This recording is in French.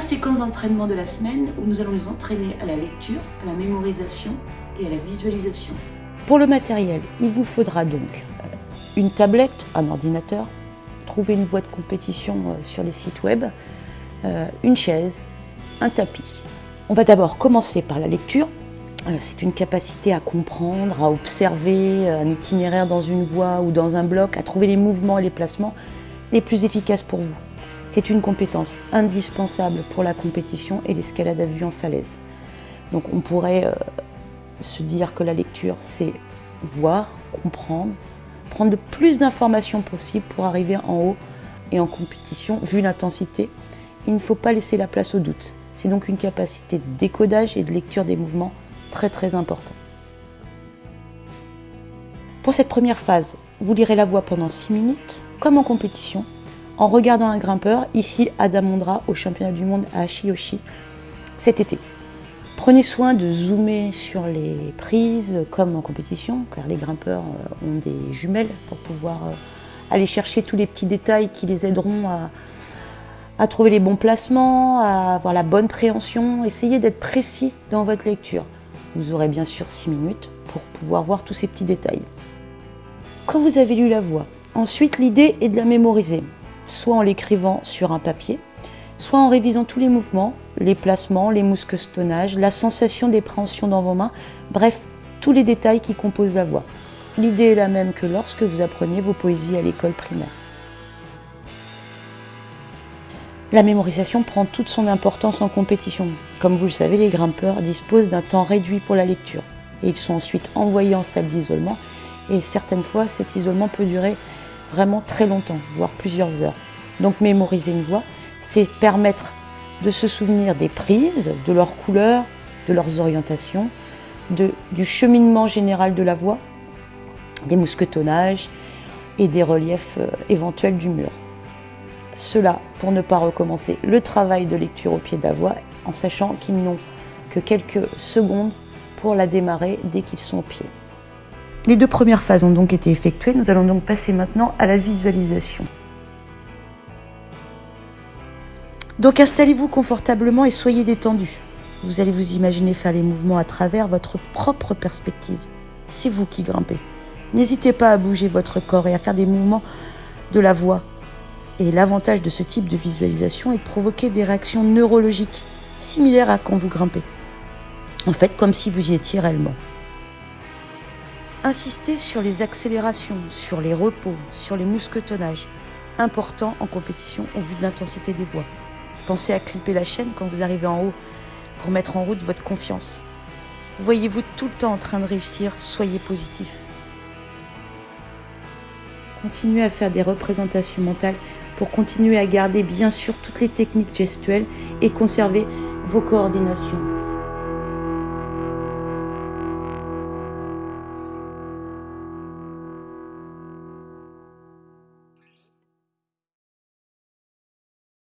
séquence d'entraînement de la semaine où nous allons nous entraîner à la lecture, à la mémorisation et à la visualisation. Pour le matériel, il vous faudra donc euh, une tablette, un ordinateur, trouver une voie de compétition euh, sur les sites web, euh, une chaise, un tapis. On va d'abord commencer par la lecture. C'est une capacité à comprendre, à observer un itinéraire dans une voie ou dans un bloc, à trouver les mouvements et les placements les plus efficaces pour vous. C'est une compétence indispensable pour la compétition et l'escalade à vue en falaise. Donc on pourrait se dire que la lecture, c'est voir, comprendre, prendre le plus d'informations possible pour arriver en haut et en compétition, vu l'intensité. Il ne faut pas laisser la place au doute. C'est donc une capacité de décodage et de lecture des mouvements très très importante. Pour cette première phase, vous lirez la voix pendant 6 minutes, comme en compétition, en regardant un grimpeur, ici Adam Mondra au championnat du monde à Ashiyoshi cet été. Prenez soin de zoomer sur les prises comme en compétition, car les grimpeurs euh, ont des jumelles pour pouvoir euh, aller chercher tous les petits détails qui les aideront à, trouver les bons placements, à avoir la bonne préhension. Essayez d'être précis dans votre lecture. Vous aurez bien sûr 6 minutes pour pouvoir voir tous ces petits détails. Quand vous avez lu la voix, ensuite l'idée est de la mémoriser, soit en l'écrivant sur un papier, soit en révisant tous les mouvements, les placements, les mousquetonnages, la sensation d'épréhension dans vos mains, bref, tous les détails qui composent la voix. L'idée est la même que lorsque vous appreniez vos poésies à l'école primaire. La mémorisation prend toute son importance en compétition. Comme vous le savez, les grimpeurs disposent d'un temps réduit pour la lecture. Et ils sont ensuite envoyés en salle d'isolement. Et certaines fois, cet isolement peut durer vraiment très longtemps, voire plusieurs heures. Donc mémoriser une voix, c'est permettre de se souvenir des prises, de leurs couleurs, de leurs orientations, du cheminement général de la voix, des mousquetonnages et des reliefs euh, éventuels du mur. Cela pour ne pas recommencer le travail de lecture au pied de la voix en sachant qu'ils n'ont que quelques secondes pour la démarrer dès qu'ils sont au pied. Les deux premières phases ont donc été effectuées, nous allons donc passer maintenant à la visualisation. Donc installez-vous confortablement et soyez détendu. Vous allez vous imaginer faire les mouvements à travers votre propre perspective. C'est vous qui grimpez. N'hésitez pas à bouger votre corps et à faire des mouvements de la voix. Et l'avantage de ce type de visualisation est de provoquer des réactions neurologiques similaires à quand vous grimpez. En fait, comme si vous y étiez réellement. Insistez sur les accélérations, sur les repos, sur les mousquetonnages. Important en compétition au vu de l'intensité des voix. Pensez à clipper la chaîne quand vous arrivez en haut pour mettre en route votre confiance. Voyez-vous tout le temps en train de réussir, soyez positif. Continuez à faire des représentations mentales pour continuer à garder bien sûr toutes les techniques gestuelles et conserver vos coordinations.